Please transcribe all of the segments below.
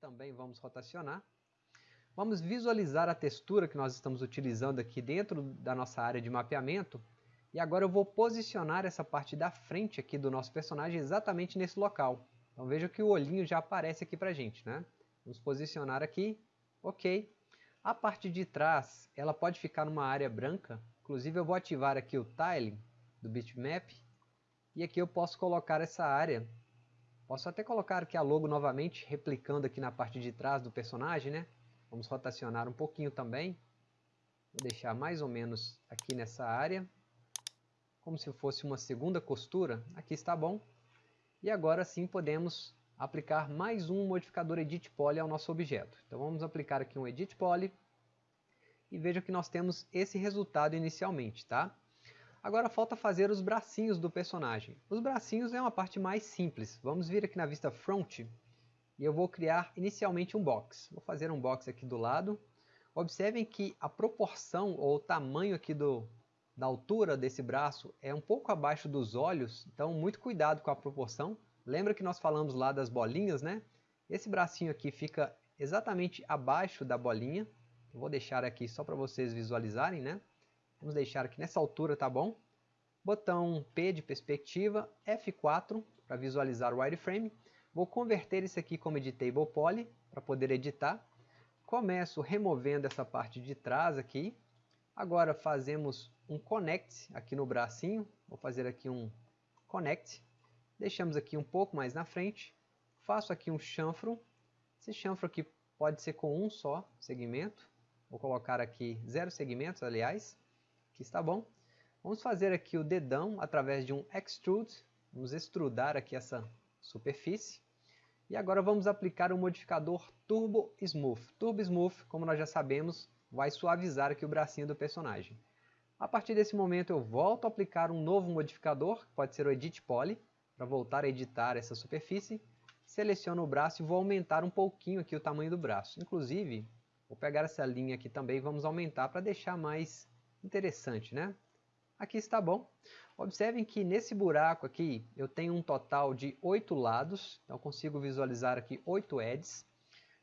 também vamos rotacionar. Vamos visualizar a textura que nós estamos utilizando aqui dentro da nossa área de mapeamento. E agora eu vou posicionar essa parte da frente aqui do nosso personagem exatamente nesse local. Então veja que o olhinho já aparece aqui para a gente. Né? Vamos posicionar aqui, ok. A parte de trás, ela pode ficar numa área branca. Inclusive eu vou ativar aqui o Tiling do bitmap. E aqui eu posso colocar essa área. Posso até colocar aqui a logo novamente, replicando aqui na parte de trás do personagem, né? Vamos rotacionar um pouquinho também. Vou deixar mais ou menos aqui nessa área. Como se fosse uma segunda costura. Aqui está bom. E agora sim podemos aplicar mais um modificador Edit Poly ao nosso objeto. Então vamos aplicar aqui um Edit Poly. E veja que nós temos esse resultado inicialmente, tá? Agora falta fazer os bracinhos do personagem. Os bracinhos é uma parte mais simples. Vamos vir aqui na vista Front e eu vou criar inicialmente um box. Vou fazer um box aqui do lado. Observem que a proporção ou o tamanho aqui do, da altura desse braço é um pouco abaixo dos olhos, então muito cuidado com a proporção. Lembra que nós falamos lá das bolinhas, né? Esse bracinho aqui fica exatamente abaixo da bolinha. Eu vou deixar aqui só para vocês visualizarem, né? Vamos deixar aqui nessa altura, tá bom? Botão P de perspectiva, F4 para visualizar o wireframe. Vou converter isso aqui como Editable Poly para poder editar. Começo removendo essa parte de trás aqui. Agora fazemos um Connect aqui no bracinho. Vou fazer aqui um Connect. Deixamos aqui um pouco mais na frente. Faço aqui um chanfro. Esse chanfro aqui pode ser com um só segmento. Vou colocar aqui zero segmentos, aliás. Aqui está bom. Vamos fazer aqui o dedão através de um extrude. Vamos extrudar aqui essa superfície. E agora vamos aplicar o modificador Turbo Smooth. Turbo Smooth, como nós já sabemos, vai suavizar aqui o bracinho do personagem. A partir desse momento eu volto a aplicar um novo modificador, que pode ser o Edit Poly, para voltar a editar essa superfície. Seleciono o braço e vou aumentar um pouquinho aqui o tamanho do braço. Inclusive, vou pegar essa linha aqui também e vamos aumentar para deixar mais interessante, né? Aqui está bom. Observem que nesse buraco aqui eu tenho um total de oito lados, então consigo visualizar aqui oito edges.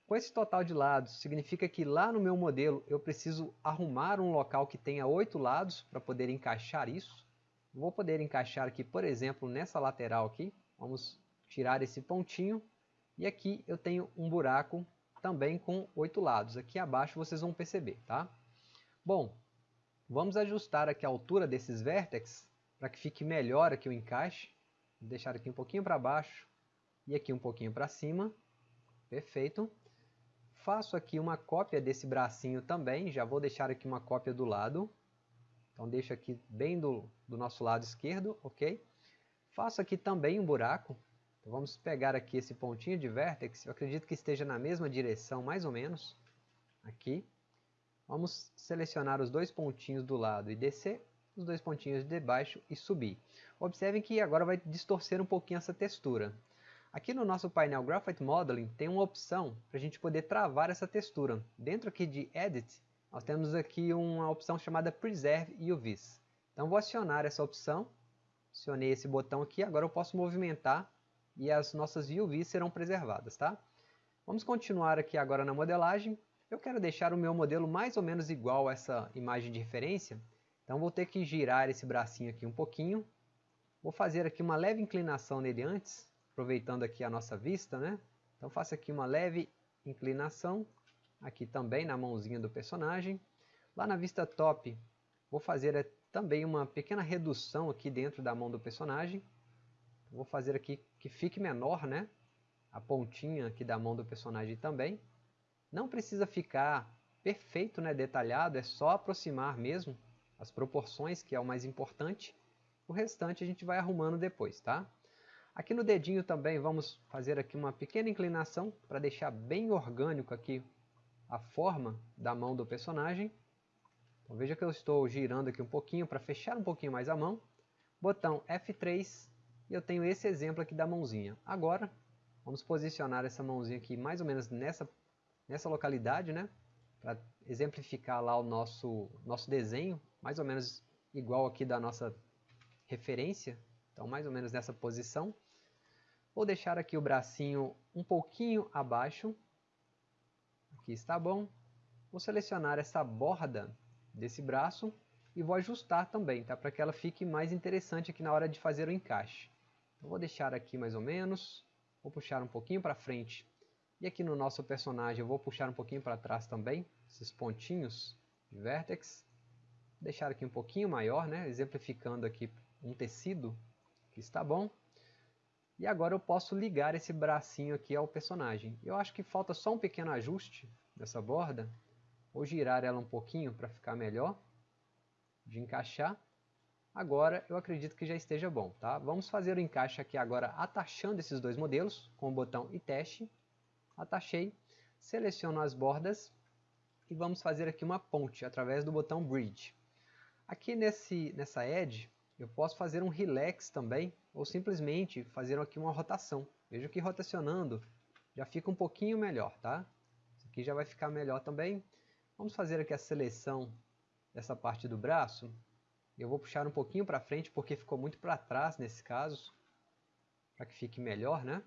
Com esse total de lados, significa que lá no meu modelo eu preciso arrumar um local que tenha oito lados para poder encaixar isso. Vou poder encaixar aqui, por exemplo, nessa lateral aqui. Vamos tirar esse pontinho. E aqui eu tenho um buraco também com oito lados. Aqui abaixo vocês vão perceber, tá? Bom, Vamos ajustar aqui a altura desses vértices para que fique melhor aqui o encaixe. Vou deixar aqui um pouquinho para baixo e aqui um pouquinho para cima. Perfeito. Faço aqui uma cópia desse bracinho também, já vou deixar aqui uma cópia do lado. Então deixo aqui bem do, do nosso lado esquerdo, ok? Faço aqui também um buraco. Então vamos pegar aqui esse pontinho de vértex, eu acredito que esteja na mesma direção mais ou menos. Aqui. Vamos selecionar os dois pontinhos do lado e descer, os dois pontinhos de baixo e subir. Observem que agora vai distorcer um pouquinho essa textura. Aqui no nosso painel Graphite Modeling tem uma opção para a gente poder travar essa textura. Dentro aqui de Edit, nós temos aqui uma opção chamada Preserve UVs. Então vou acionar essa opção, acionei esse botão aqui, agora eu posso movimentar e as nossas UVs serão preservadas. Tá? Vamos continuar aqui agora na modelagem, eu quero deixar o meu modelo mais ou menos igual a essa imagem de referência, então vou ter que girar esse bracinho aqui um pouquinho. Vou fazer aqui uma leve inclinação nele antes, aproveitando aqui a nossa vista, né? Então faço aqui uma leve inclinação, aqui também na mãozinha do personagem. Lá na vista top, vou fazer eh, também uma pequena redução aqui dentro da mão do personagem. Vou fazer aqui que fique menor, né? A pontinha aqui da mão do personagem também. Não precisa ficar perfeito, né, detalhado, é só aproximar mesmo as proporções, que é o mais importante. O restante a gente vai arrumando depois, tá? Aqui no dedinho também vamos fazer aqui uma pequena inclinação para deixar bem orgânico aqui a forma da mão do personagem. Então veja que eu estou girando aqui um pouquinho para fechar um pouquinho mais a mão. Botão F3 e eu tenho esse exemplo aqui da mãozinha. Agora vamos posicionar essa mãozinha aqui mais ou menos nessa nessa localidade, né? Para exemplificar lá o nosso, nosso desenho, mais ou menos igual aqui da nossa referência. Então, mais ou menos nessa posição. Vou deixar aqui o bracinho um pouquinho abaixo. Aqui está bom. Vou selecionar essa borda desse braço e vou ajustar também, tá? Para que ela fique mais interessante aqui na hora de fazer o encaixe. Então, vou deixar aqui mais ou menos, vou puxar um pouquinho para frente. E aqui no nosso personagem eu vou puxar um pouquinho para trás também, esses pontinhos de vértex. Deixar aqui um pouquinho maior, né? exemplificando aqui um tecido, que está bom. E agora eu posso ligar esse bracinho aqui ao personagem. Eu acho que falta só um pequeno ajuste nessa borda. Vou girar ela um pouquinho para ficar melhor de encaixar. Agora eu acredito que já esteja bom. Tá? Vamos fazer o encaixe aqui agora atachando esses dois modelos com o botão e teste. Atachei, seleciono as bordas e vamos fazer aqui uma ponte através do botão Bridge. Aqui nesse, nessa edge eu posso fazer um relax também ou simplesmente fazer aqui uma rotação. Veja que rotacionando já fica um pouquinho melhor, tá? Isso aqui já vai ficar melhor também. Vamos fazer aqui a seleção dessa parte do braço. Eu vou puxar um pouquinho para frente porque ficou muito para trás nesse caso, para que fique melhor, né?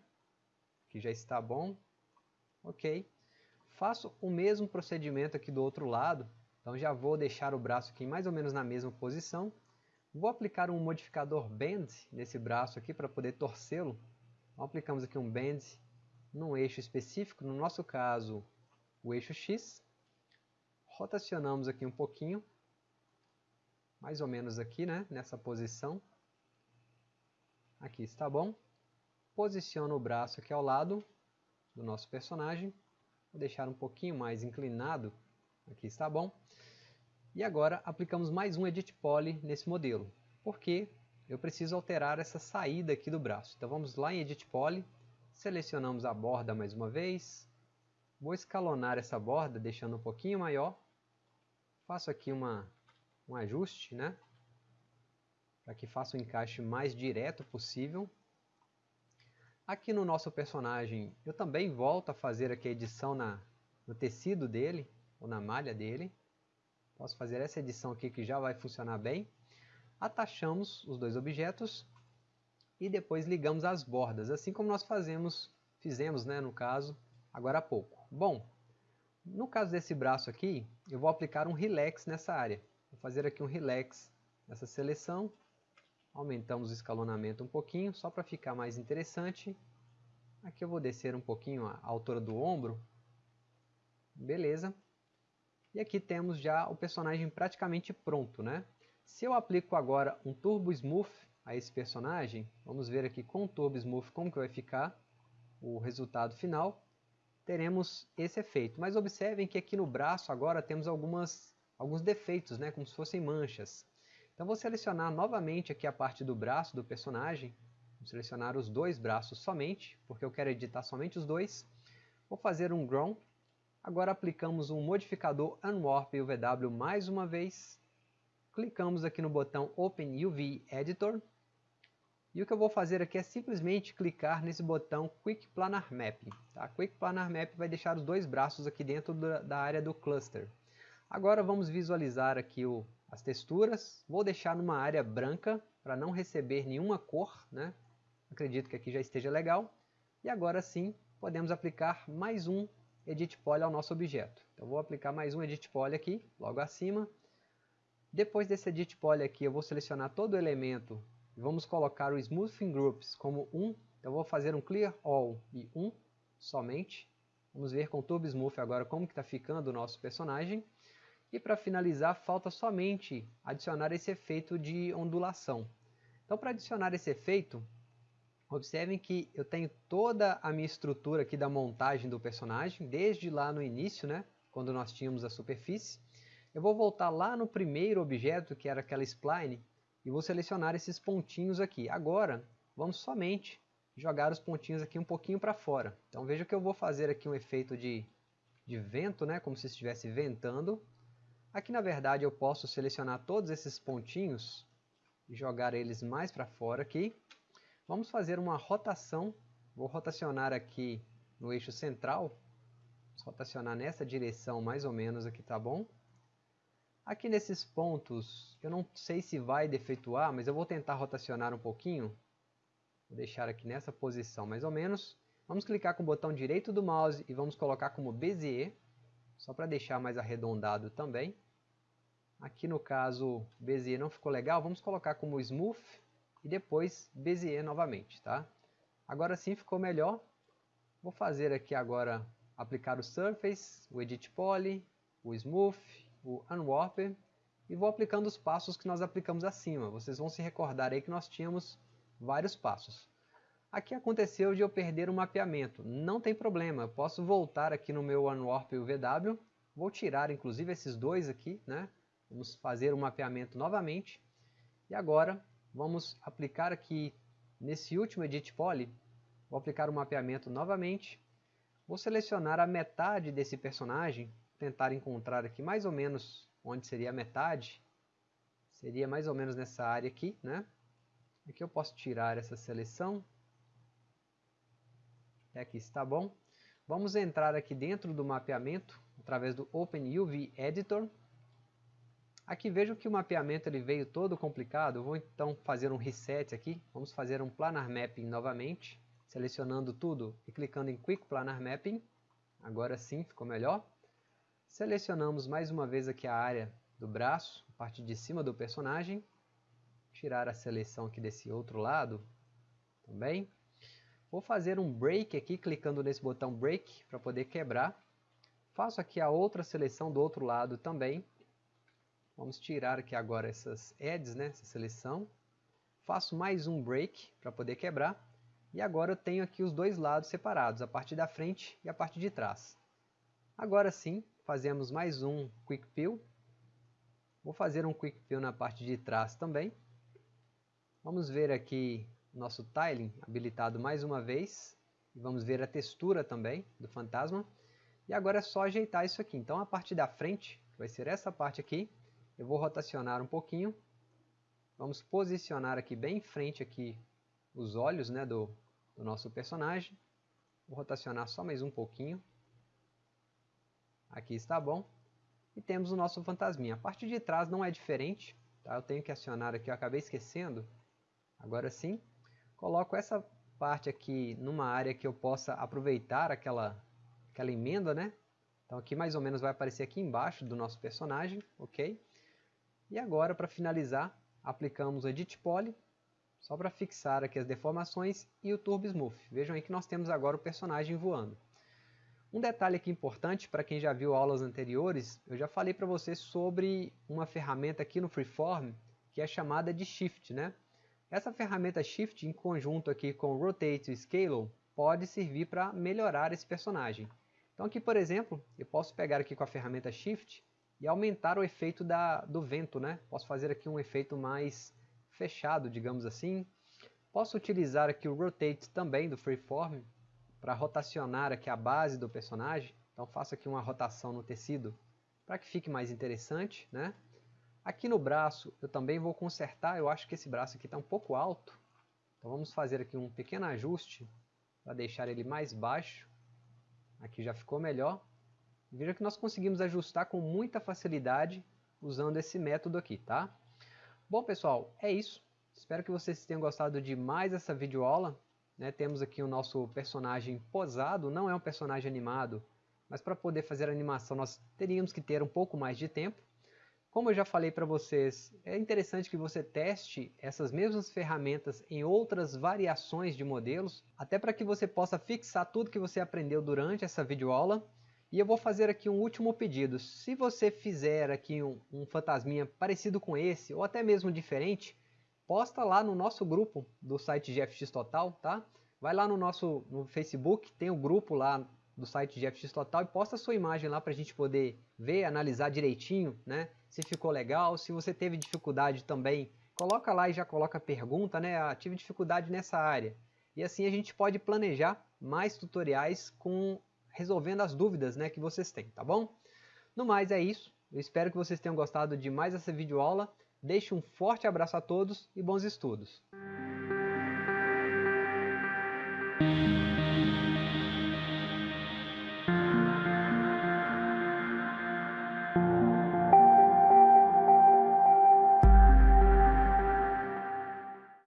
Aqui já está bom. Ok. Faço o mesmo procedimento aqui do outro lado. Então já vou deixar o braço aqui mais ou menos na mesma posição. Vou aplicar um modificador Bend nesse braço aqui para poder torcê-lo. Então, aplicamos aqui um Bend num eixo específico, no nosso caso o eixo X. Rotacionamos aqui um pouquinho, mais ou menos aqui, né, nessa posição. Aqui está bom. Posiciono o braço aqui ao lado do nosso personagem. Vou deixar um pouquinho mais inclinado. Aqui está bom. E agora aplicamos mais um Edit Poly nesse modelo, porque eu preciso alterar essa saída aqui do braço. Então vamos lá em Edit Poly, selecionamos a borda mais uma vez, vou escalonar essa borda deixando um pouquinho maior, faço aqui uma, um ajuste, né? para que faça o encaixe mais direto possível. Aqui no nosso personagem eu também volto a fazer aqui a edição na, no tecido dele, ou na malha dele. Posso fazer essa edição aqui que já vai funcionar bem. Atachamos os dois objetos e depois ligamos as bordas, assim como nós fazemos, fizemos né, no caso, agora há pouco. Bom, no caso desse braço aqui, eu vou aplicar um relax nessa área. Vou fazer aqui um relax nessa seleção. Aumentamos o escalonamento um pouquinho, só para ficar mais interessante. Aqui eu vou descer um pouquinho a altura do ombro. Beleza. E aqui temos já o personagem praticamente pronto, né? Se eu aplico agora um Turbo Smooth a esse personagem, vamos ver aqui com o Turbo Smooth como que vai ficar o resultado final. Teremos esse efeito, mas observem que aqui no braço agora temos algumas, alguns defeitos, né? como se fossem manchas. Então vou selecionar novamente aqui a parte do braço do personagem, vou selecionar os dois braços somente, porque eu quero editar somente os dois. Vou fazer um Grown Agora aplicamos um modificador Unwarp UVW mais uma vez. Clicamos aqui no botão Open UV Editor. E o que eu vou fazer aqui é simplesmente clicar nesse botão Quick Planar Map. Tá? Quick Planar Map vai deixar os dois braços aqui dentro da área do cluster. Agora vamos visualizar aqui o, as texturas. Vou deixar numa área branca para não receber nenhuma cor. Né? Acredito que aqui já esteja legal. E agora sim podemos aplicar mais um Edit Poly ao nosso objeto. Então vou aplicar mais um Edit Poly aqui, logo acima. Depois desse Edit Poly aqui, eu vou selecionar todo o elemento e vamos colocar o Smoothing Groups como 1. Então vou fazer um Clear All e 1 somente. Vamos ver com o Turbo Smooth agora como está ficando o nosso personagem. E para finalizar, falta somente adicionar esse efeito de ondulação. Então para adicionar esse efeito, Observem que eu tenho toda a minha estrutura aqui da montagem do personagem, desde lá no início, né, quando nós tínhamos a superfície. Eu vou voltar lá no primeiro objeto, que era aquela spline, e vou selecionar esses pontinhos aqui. Agora, vamos somente jogar os pontinhos aqui um pouquinho para fora. Então veja que eu vou fazer aqui um efeito de, de vento, né, como se estivesse ventando. Aqui na verdade eu posso selecionar todos esses pontinhos e jogar eles mais para fora aqui. Vamos fazer uma rotação. Vou rotacionar aqui no eixo central. Vamos rotacionar nessa direção mais ou menos aqui, tá bom? Aqui nesses pontos, eu não sei se vai defeituar, mas eu vou tentar rotacionar um pouquinho. Vou deixar aqui nessa posição mais ou menos. Vamos clicar com o botão direito do mouse e vamos colocar como Bezier. só para deixar mais arredondado também. Aqui no caso Bezier não ficou legal, vamos colocar como Smooth e depois Bezier novamente, tá? Agora sim ficou melhor. Vou fazer aqui agora aplicar o Surface, o Edit Poly, o Smooth, o Unwarper e vou aplicando os passos que nós aplicamos acima. Vocês vão se recordar aí que nós tínhamos vários passos. Aqui aconteceu de eu perder o mapeamento. Não tem problema, eu posso voltar aqui no meu Unwarp e o VW. Vou tirar inclusive esses dois aqui, né? Vamos fazer o mapeamento novamente. E agora vamos aplicar aqui nesse último Edit Poly. Vou aplicar o mapeamento novamente. Vou selecionar a metade desse personagem. Tentar encontrar aqui mais ou menos onde seria a metade. Seria mais ou menos nessa área aqui, né? Aqui eu posso tirar essa seleção aqui está bom. Vamos entrar aqui dentro do mapeamento, através do OpenUV Editor. Aqui vejam que o mapeamento ele veio todo complicado, vou então fazer um reset aqui, vamos fazer um Planar Mapping novamente, selecionando tudo e clicando em Quick Planar Mapping, agora sim ficou melhor. Selecionamos mais uma vez aqui a área do braço, a parte de cima do personagem, tirar a seleção aqui desse outro lado também. Vou fazer um break aqui, clicando nesse botão break para poder quebrar. Faço aqui a outra seleção do outro lado também. Vamos tirar aqui agora essas edges, né, essa seleção. Faço mais um break para poder quebrar. E agora eu tenho aqui os dois lados separados, a parte da frente e a parte de trás. Agora sim, fazemos mais um Quick Peel. Vou fazer um Quick Peel na parte de trás também. Vamos ver aqui nosso tiling habilitado mais uma vez. E vamos ver a textura também do fantasma. E agora é só ajeitar isso aqui. Então a parte da frente, vai ser essa parte aqui, eu vou rotacionar um pouquinho. Vamos posicionar aqui bem em frente aqui os olhos né, do, do nosso personagem. Vou rotacionar só mais um pouquinho. Aqui está bom. E temos o nosso fantasminha. A parte de trás não é diferente. Tá? Eu tenho que acionar aqui, eu acabei esquecendo. Agora sim. Coloco essa parte aqui numa área que eu possa aproveitar aquela, aquela emenda, né? Então aqui mais ou menos vai aparecer aqui embaixo do nosso personagem, ok? E agora para finalizar, aplicamos o Edit Poly, só para fixar aqui as deformações e o Turbo Smooth. Vejam aí que nós temos agora o personagem voando. Um detalhe aqui importante para quem já viu aulas anteriores, eu já falei para vocês sobre uma ferramenta aqui no Freeform que é chamada de Shift, né? Essa ferramenta Shift, em conjunto aqui com Rotate e Scale, pode servir para melhorar esse personagem. Então aqui, por exemplo, eu posso pegar aqui com a ferramenta Shift e aumentar o efeito da, do vento. Né? Posso fazer aqui um efeito mais fechado, digamos assim. Posso utilizar aqui o Rotate também do Freeform para rotacionar aqui a base do personagem. Então faço aqui uma rotação no tecido para que fique mais interessante. Né? Aqui no braço eu também vou consertar, eu acho que esse braço aqui está um pouco alto. Então vamos fazer aqui um pequeno ajuste para deixar ele mais baixo. Aqui já ficou melhor. Veja que nós conseguimos ajustar com muita facilidade usando esse método aqui, tá? Bom pessoal, é isso. Espero que vocês tenham gostado de mais essa videoaula. Né? Temos aqui o nosso personagem posado, não é um personagem animado, mas para poder fazer a animação nós teríamos que ter um pouco mais de tempo. Como eu já falei para vocês, é interessante que você teste essas mesmas ferramentas em outras variações de modelos, até para que você possa fixar tudo que você aprendeu durante essa videoaula. E eu vou fazer aqui um último pedido. Se você fizer aqui um, um fantasminha parecido com esse, ou até mesmo diferente, posta lá no nosso grupo do site GFX Total, tá? Vai lá no nosso no Facebook, tem o um grupo lá do site GFX Total e posta a sua imagem lá para a gente poder ver, analisar direitinho, né? se ficou legal, se você teve dificuldade também, coloca lá e já coloca pergunta, né? Ah, tive dificuldade nessa área. E assim a gente pode planejar mais tutoriais com resolvendo as dúvidas né, que vocês têm, tá bom? No mais é isso, eu espero que vocês tenham gostado de mais essa videoaula. Deixe um forte abraço a todos e bons estudos!